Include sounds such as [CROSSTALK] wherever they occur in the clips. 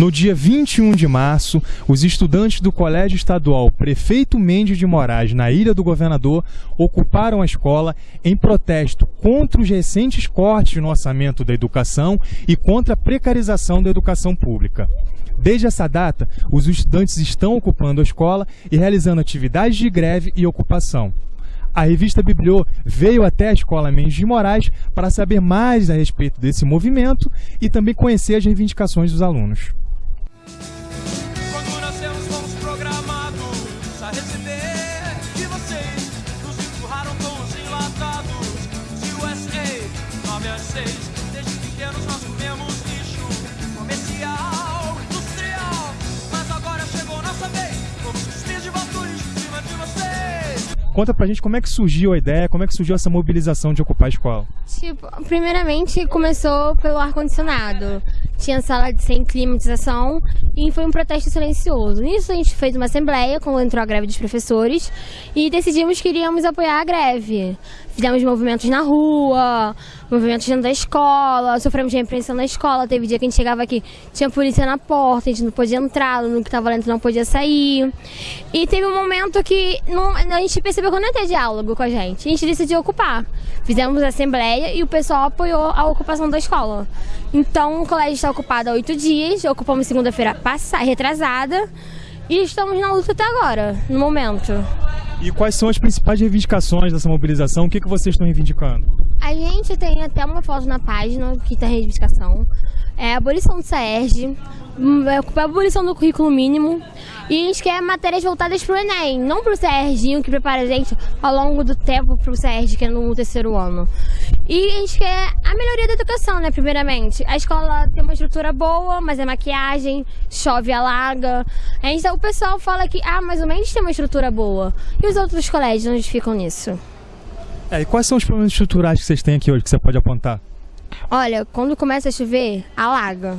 No dia 21 de março, os estudantes do Colégio Estadual Prefeito Mendes de Moraes, na Ilha do Governador, ocuparam a escola em protesto contra os recentes cortes no orçamento da educação e contra a precarização da educação pública. Desde essa data, os estudantes estão ocupando a escola e realizando atividades de greve e ocupação. A revista Bibliô veio até a Escola Mendes de Moraes para saber mais a respeito desse movimento e também conhecer as reivindicações dos alunos. Quando nascemos fomos programados a receber de vocês. Nos empurraram com os enlatados. USA, 9 às 6. Desde pequenos nós comemos lixo comercial, industrial. Mas agora chegou nossa vez. Vamos cuspir de volta o lixo em cima de vocês. Conta pra gente como é que surgiu a ideia, como é que surgiu essa mobilização de ocupar a escola. Tipo, primeiramente começou pelo ar-condicionado. Tinha sala de sem climatização e foi um protesto silencioso. Nisso a gente fez uma assembleia quando entrou a greve dos professores e decidimos que iríamos apoiar a greve. Fizemos movimentos na rua, movimentos dentro da escola, sofremos repreensão na escola. Teve dia que a gente chegava aqui, tinha polícia na porta, a gente não podia entrar, no que estava dentro não podia sair. E teve um momento que não- a gente percebeu que não ia ter diálogo com a gente. A gente decidiu ocupar. Fizemos a assembleia e o pessoal apoiou a ocupação da escola. Então o colégio está ocupado há oito dias, ocupamos segunda-feira retrasada. E estamos na luta até agora, no momento. E quais são as principais reivindicações dessa mobilização? O que, que vocês estão reivindicando? A gente tem até uma foto na página que tem reivindicação. É a abolição do SAERJ, hum, é a abolição do currículo mínimo. E a gente quer matérias voltadas para o Enem, não para o SAERJ, que prepara a gente ao longo do tempo para o SAERJ, que é no terceiro ano. E a gente quer a melhoria da educação, né, primeiramente. A escola tem uma estrutura boa, mas é maquiagem, chove, alaga. A gente, o pessoal fala que, ah, mas o Mendes tem uma estrutura boa. E os outros colégios, onde ficam nisso? É, e quais são os problemas estruturais que vocês têm aqui hoje que você pode apontar? Olha, quando começa a chover, alaga.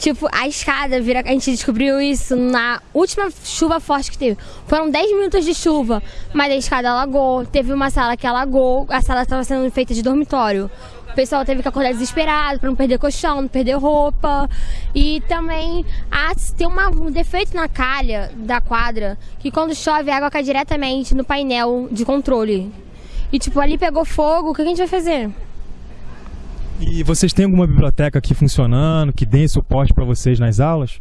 Tipo, a escada vira. A gente descobriu isso na última chuva forte que teve. Foram 10 minutos de chuva, mas a escada alagou. Teve uma sala que alagou, a sala estava sendo feita de dormitório. O pessoal teve que acordar desesperado para não perder colchão, não perder roupa. E também ah, tem uma- um defeito na calha da quadra que quando chove a água cai diretamente no painel de controle. E tipo, ali pegou fogo, o que a gente vai fazer? E vocês têm alguma biblioteca aqui funcionando, que dê suporte para vocês nas aulas?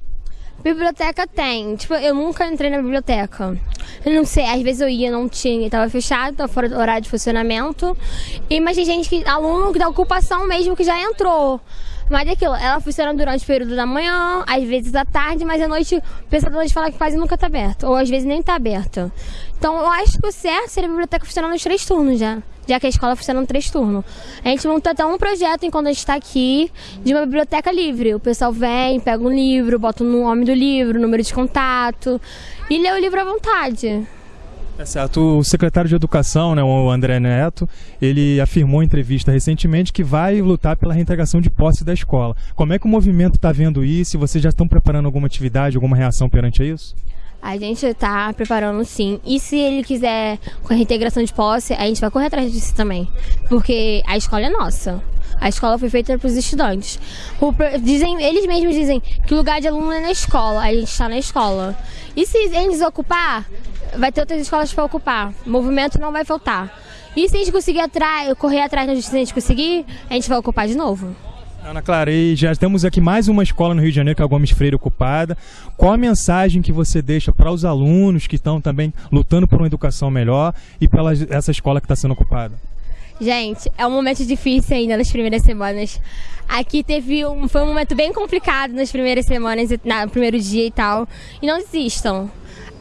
Biblioteca tem. Tipo, eu nunca entrei na biblioteca. Eu não sei, às vezes eu ia, não tinha, tava fechado, tava fora do horário de funcionamento. E, mas tem gente que, aluno da ocupação mesmo, que já entrou. Mas é aquilo, ela funciona durante o período da manhã, às vezes à tarde, mas à noite o pessoal fala que quase nunca tá aberto. Ou às vezes nem tá aberta. Então eu acho que o certo seria a biblioteca funcionar nos três turnos já. Já que a escola funciona nos três turnos. A gente montou até um projeto enquanto a gente está aqui de uma biblioteca livre. O pessoal vem, pega um livro, bota o nome do livro, número de contato e lê o livro à vontade. É certo. O secretário de Educação, né, o André Neto, ele afirmou em entrevista recentemente que vai lutar pela reintegração de posse da escola. Como é que o movimento está vendo isso? Vocês já estão preparando alguma atividade, alguma reação perante isso? A gente está preparando sim. E se ele quiser com a reintegração de posse, a gente vai correr atrás disso também. Porque a escola é nossa. A escola foi feita para os estudantes. O dizem, eles mesmos dizem que o lugar de aluno é na escola. A gente está na escola. E se eles ocupar, vai ter outras escolas para ocupar. O movimento não vai faltar. E se a gente conseguir atrai- correr atrás, se a gente conseguir, a gente vai ocupar de novo. Ana Clara, e já temos aqui mais uma escola no Rio de Janeiro, que é a Gomes Freire ocupada. Qual a mensagem que você deixa para os alunos que estão também lutando por uma educação melhor e pela essa escola que está sendo ocupada? Gente, é um momento difícil ainda nas primeiras semanas. Aqui teve um, foi um momento bem complicado nas primeiras semanas, na- no primeiro dia e tal. E não desistam.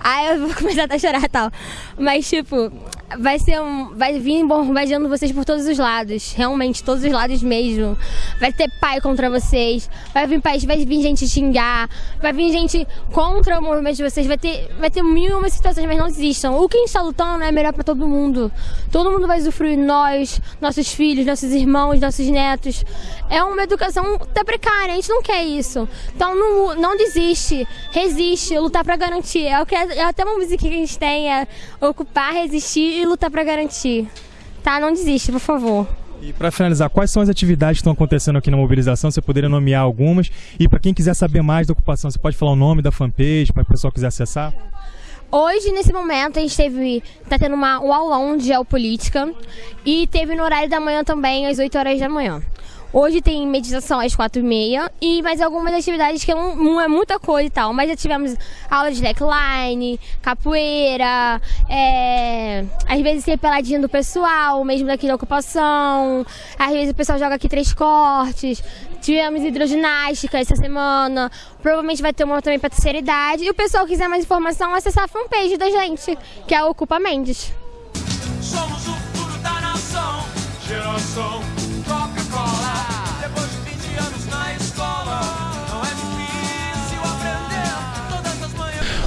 Aí eu vou [LAUGHS] começar a chorar e tal. Mas, tipo, vai ser um. Vai vir bombardeando vocês por todos os lados. Realmente, todos os lados mesmo. Vai ter pai contra vocês. Vai vir pai, vai vir gente xingar. Vai vir gente contra o movimento de vocês. Vai ter, vai ter mil e uma situações, mas não desistam. O que a gente tá lutando é melhor pra todo mundo. Todo mundo vai usufruir nós, nossos filhos, nossos irmãos, nossos netos. É uma educação até precária, a gente não quer isso. Então não, não desiste, resiste, lutar pra garantir. É, o que, é até uma música que a gente tem, é ocupar, resistir e lutar pra garantir. Tá? Não desiste, por favor. E para finalizar, quais são as atividades que estão acontecendo aqui na mobilização? Você poderia nomear algumas? E para quem quiser saber mais da ocupação, você pode falar o nome da fanpage para o pessoal quiser acessar? Hoje, nesse momento, a gente teve. tá tendo uma, um aulão de geopolítica e teve no horário da manhã também, às 8 horas da manhã. Hoje tem meditação às quatro e meia e mais algumas atividades que não, é muita coisa e tal. Mas já tivemos aula de slackline, capoeira, é, às vezes tem peladinha do pessoal, mesmo daqui da ocupação. Às vezes o pessoal joga aqui três cortes. Tivemos hidroginástica essa semana. Provavelmente vai ter uma também para terceira idade. E o pessoal quiser mais informação, acessar a fanpage da gente, que é o Ocupa Mendes. Somos o futuro da nação, geração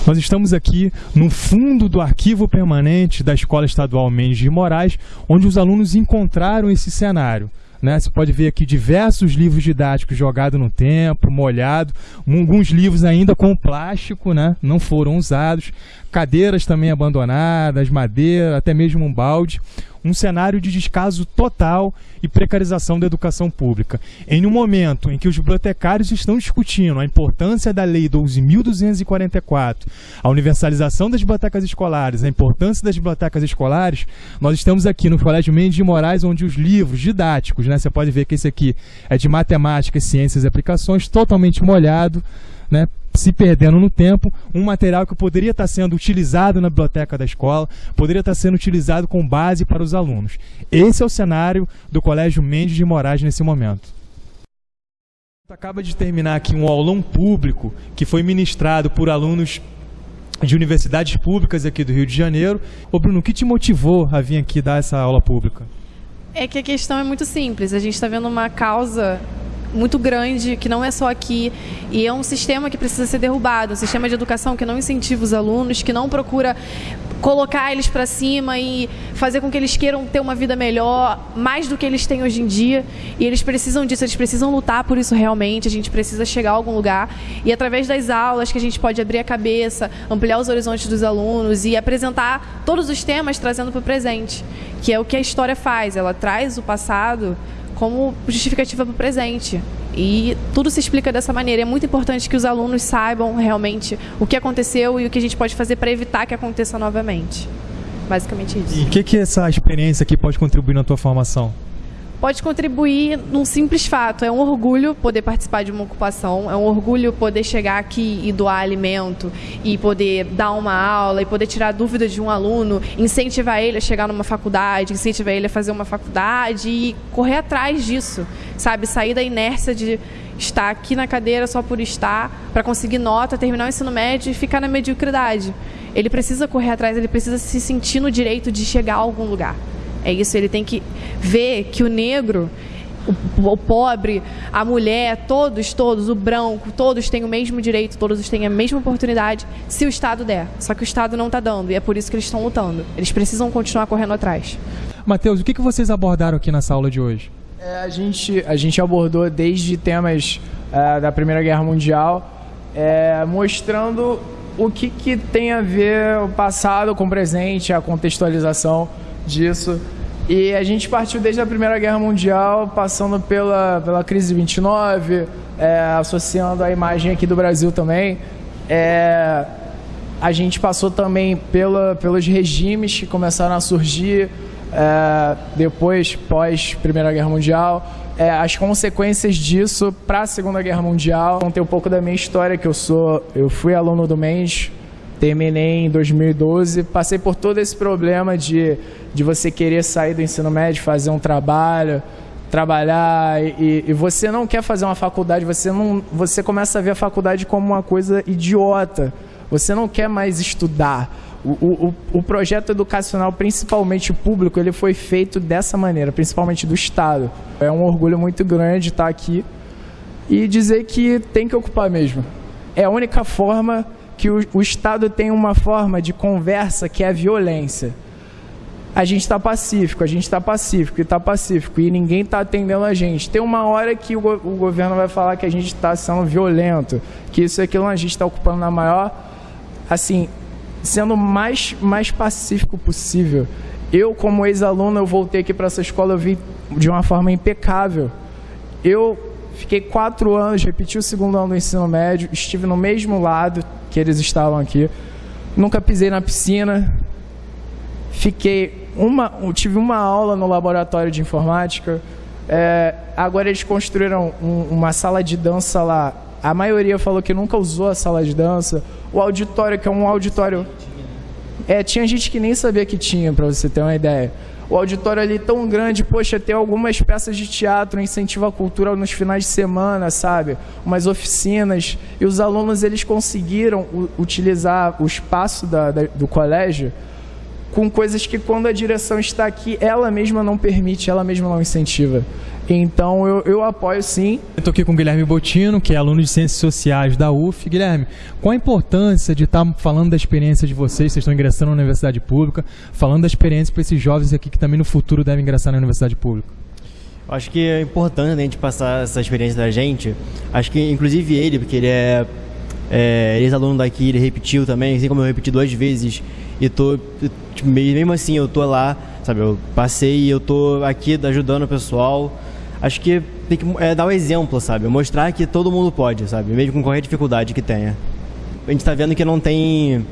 Nós estamos aqui no fundo do arquivo permanente da Escola Estadual Mendes de Moraes, onde os alunos encontraram esse cenário. Né? Você pode ver aqui diversos livros didáticos jogados no tempo, molhado, alguns livros ainda com plástico, né? não foram usados, cadeiras também abandonadas, madeira, até mesmo um balde. Um cenário de descaso total e precarização da educação pública. Em um momento em que os bibliotecários estão discutindo a importância da Lei 12.244, a universalização das bibliotecas escolares, a importância das bibliotecas escolares, nós estamos aqui no Colégio Mendes de Moraes, onde os livros didáticos, né, você pode ver que esse aqui é de matemática, ciências e aplicações, totalmente molhado, né, se perdendo no tempo, um material que poderia estar sendo utilizado na biblioteca da escola, poderia estar sendo utilizado com base para os alunos. Esse é o cenário do Colégio Mendes de Moraes nesse momento. Acaba de terminar aqui um aulão público que foi ministrado por alunos de universidades públicas aqui do Rio de Janeiro. Ô Bruno, o que te motivou a vir aqui dar essa aula pública? É que a questão é muito simples. A gente está vendo uma causa muito grande, que não é só aqui, e é um sistema que precisa ser derrubado, um sistema de educação que não incentiva os alunos, que não procura colocar eles para cima e fazer com que eles queiram ter uma vida melhor, mais do que eles têm hoje em dia. E eles precisam disso, eles precisam lutar por isso realmente. A gente precisa chegar a algum lugar. E através das aulas que a gente pode abrir a cabeça, ampliar os horizontes dos alunos e apresentar todos os temas trazendo para o presente, que é o que a história faz. Ela traz o passado como justificativa para o presente. E tudo se explica dessa maneira. É muito importante que os alunos saibam realmente o que aconteceu e o que a gente pode fazer para evitar que aconteça novamente. Basicamente isso. E o que, que essa experiência aqui pode contribuir na tua formação? Pode contribuir num simples fato. É um orgulho poder participar de uma ocupação, é um orgulho poder chegar aqui e doar alimento, e poder dar uma aula, e poder tirar dúvidas de um aluno, incentivar ele a chegar numa faculdade, incentivar ele a fazer uma faculdade e correr atrás disso, sabe? Sair da inércia de estar aqui na cadeira só por estar, para conseguir nota, terminar o ensino médio e ficar na mediocridade. Ele precisa correr atrás, ele precisa se sentir no direito de chegar a algum lugar. É isso, ele tem que ver que o negro, o, o, pobre, a mulher, todos, todos, o branco, todos têm o mesmo direito, todos têm a mesma oportunidade, se o Estado der. Só que o Estado não está dando, e é por isso que eles estão lutando. Eles precisam continuar correndo atrás. Matheus, o que, que vocês abordaram aqui nessa aula de hoje? É, a, gente, a gente abordou desde temas é, da Primeira Guerra Mundial, é, mostrando o que, que tem a ver o passado com o presente, a contextualização disso. E a gente partiu desde a Primeira Guerra Mundial, passando pela, pela crise de 29, é, associando a imagem aqui do Brasil também. É, a gente passou também pela, pelos regimes que começaram a surgir é, depois, pós Primeira Guerra Mundial, é, as consequências disso para a Segunda Guerra Mundial. Contei um pouco da minha história, que eu sou, eu fui aluno do MENS, terminei em 2012, passei por todo esse problema de, de você querer sair do ensino médio, fazer um trabalho, trabalhar e, e, você não quer fazer uma faculdade, você não, você começa a ver a faculdade como uma coisa idiota. Você não quer mais estudar. O, o, o projeto educacional, principalmente público, ele foi feito dessa maneira, principalmente do Estado. É um orgulho muito grande estar aqui e dizer que tem que ocupar mesmo. É a única forma que o, o Estado tem uma forma de conversa que é a violência. A gente está pacífico, a gente está pacífico e está pacífico e ninguém está atendendo a gente. Tem uma hora que o, o governo vai falar que a gente está sendo violento, que isso e aquilo a gente está ocupando na maior, assim, sendo mais, mais pacífico possível. Eu, como ex-aluno, eu voltei aqui para essa escola, eu vi de uma forma impecável. Eu fiquei quatro anos, repeti o segundo ano do ensino médio, estive no mesmo lado que eles estavam aqui. Nunca pisei na piscina. Fiquei uma, tive uma aula no laboratório de informática. É, agora eles construíram um, uma sala de dança lá. A maioria falou que nunca usou a sala de dança. O auditório, que é um auditório. É, tinha gente que nem sabia que tinha, para você ter uma ideia. O auditório ali tão grande, poxa, ter algumas peças de teatro, incentiva a cultura nos finais de semana, sabe? Umas oficinas. E os alunos, eles conseguiram utilizar o espaço da, da, do colégio com coisas que quando a direção está aqui, ela mesma não permite, ela mesma não incentiva. Então eu, eu apoio sim. Eu estou aqui com o Guilherme Botino, que é aluno de Ciências Sociais da UF. Guilherme, qual a importância de estar falando da experiência de vocês? Vocês estão ingressando na universidade pública, falando da experiência para esses jovens aqui que também no futuro devem ingressar na universidade pública. Eu acho que é importante a gente passar essa experiência da gente. Acho que inclusive ele, porque ele é, é ex-aluno daqui, ele repetiu também, assim como eu repeti duas vezes e tô tipo, mesmo assim eu tô lá, sabe? Eu passei e eu tô aqui ajudando o pessoal. Acho que tem que é, dar o um exemplo, sabe? Mostrar que todo mundo pode, sabe? Mesmo com qualquer dificuldade que tenha. A gente tá vendo que não tem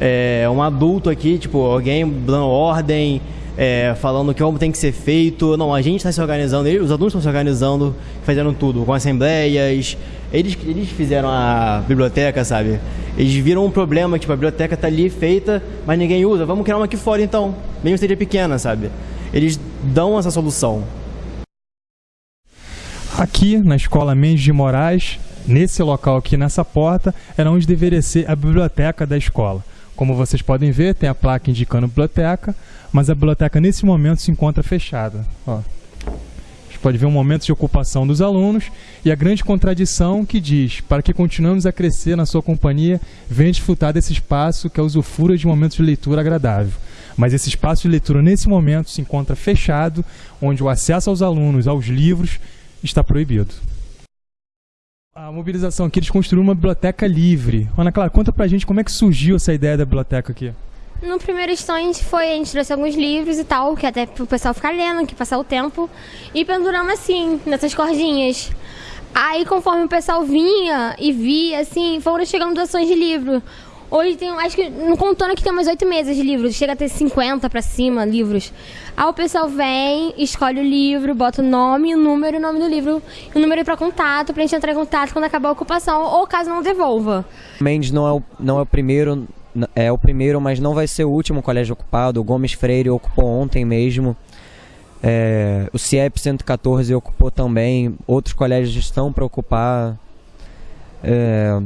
é, um adulto aqui, tipo, alguém dando ordem, é, falando que como tem que ser feito. Não, a gente está se organizando, os adultos estão se organizando, fazendo tudo, com assembleias. Eles, eles fizeram a biblioteca, sabe? Eles viram um problema, tipo, a biblioteca está ali feita, mas ninguém usa. Vamos criar uma aqui fora então, mesmo seja pequena, sabe? Eles dão essa solução. Aqui na Escola Mendes de Moraes, nesse local aqui, nessa porta, era onde deveria ser a biblioteca da escola. Como vocês podem ver, tem a placa indicando biblioteca, mas a biblioteca nesse momento se encontra fechada. Ó. Pode ver um momento de ocupação dos alunos e a grande contradição que diz, para que continuemos a crescer na sua companhia, venha desfrutar desse espaço que é usufrua de momentos de leitura agradável. Mas esse espaço de leitura nesse momento se encontra fechado, onde o acesso aos alunos, aos livros, está proibido. A mobilização aqui, eles construíram uma biblioteca livre. Ana Clara, conta pra gente como é que surgiu essa ideia da biblioteca aqui. No primeiro instante foi, a gente trouxe alguns livros e tal, que até pro pessoal ficar lendo, que passar o tempo, e penduramos assim, nessas cordinhas. Aí conforme o pessoal vinha e via, assim, foram chegando doações de livro. Hoje tem, acho que no contando aqui tem umas oito mesas de livros, chega a ter 50 para cima livros. Aí o pessoal vem, escolhe o livro, bota o nome, o número, o nome do livro, o número para contato, pra gente entrar em contato quando acabar a ocupação, ou caso não devolva. Mendes não é o, não é o primeiro, é o primeiro, mas não vai ser o último colégio ocupado. O Gomes Freire ocupou ontem mesmo. É, o CIEP 114 ocupou também. Outros colégios estão para ocupar. É,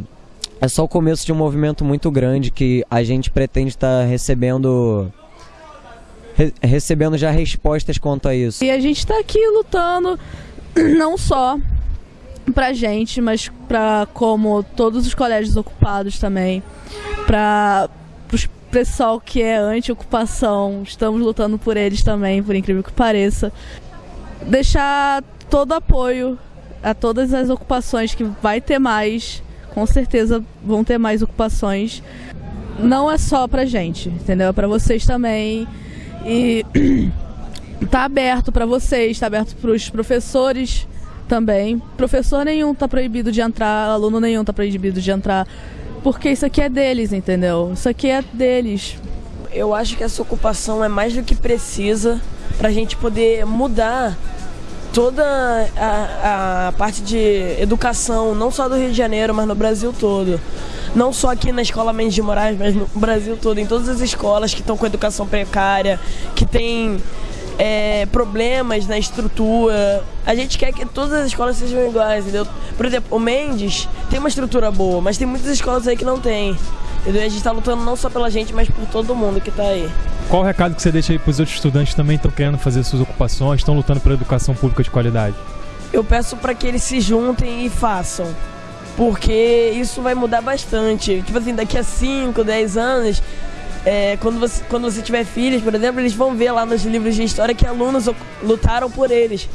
é só o começo de um movimento muito grande que a gente pretende estar tá recebendo re, recebendo já respostas quanto a isso. E a gente está aqui lutando [CLEARS THROAT] não só pra gente, mas para como todos os colégios ocupados também, para o pessoal que é anti-ocupação, estamos lutando por eles também, por incrível que pareça. Deixar todo apoio a todas as ocupações que vai ter mais com certeza vão ter mais ocupações. Não é só pra gente, entendeu? É pra vocês também. E [CLEARS THROAT] tá aberto para vocês, tá aberto para os professores também. Professor nenhum tá proibido de entrar, aluno nenhum tá proibido de entrar, porque isso aqui é deles, entendeu? Isso aqui é deles. Eu acho que essa ocupação é mais do que precisa para a gente poder mudar toda a, a parte de educação, não só do Rio de Janeiro, mas no Brasil todo. Não só aqui na Escola Mendes de Moraes, mas no Brasil todo, em todas as escolas que estão com educação precária, que tem é, problemas na estrutura. A gente quer que todas as escolas sejam iguais, entendeu? Por exemplo, o Mendes tem uma estrutura boa, mas tem muitas escolas aí que não tem. Entendeu? A gente está lutando não só pela gente, mas por todo mundo que está aí. Qual o recado que você deixa aí para os outros estudantes que também estão querendo fazer suas ocupações, estão lutando pela educação pública de qualidade? Eu peço para que eles se juntem e façam. Porque isso vai mudar bastante. Tipo assim, daqui a 5, 10 anos, é, quando, você, quando você tiver filhos, por exemplo, eles vão ver lá nos livros de história que alunos lutaram por eles.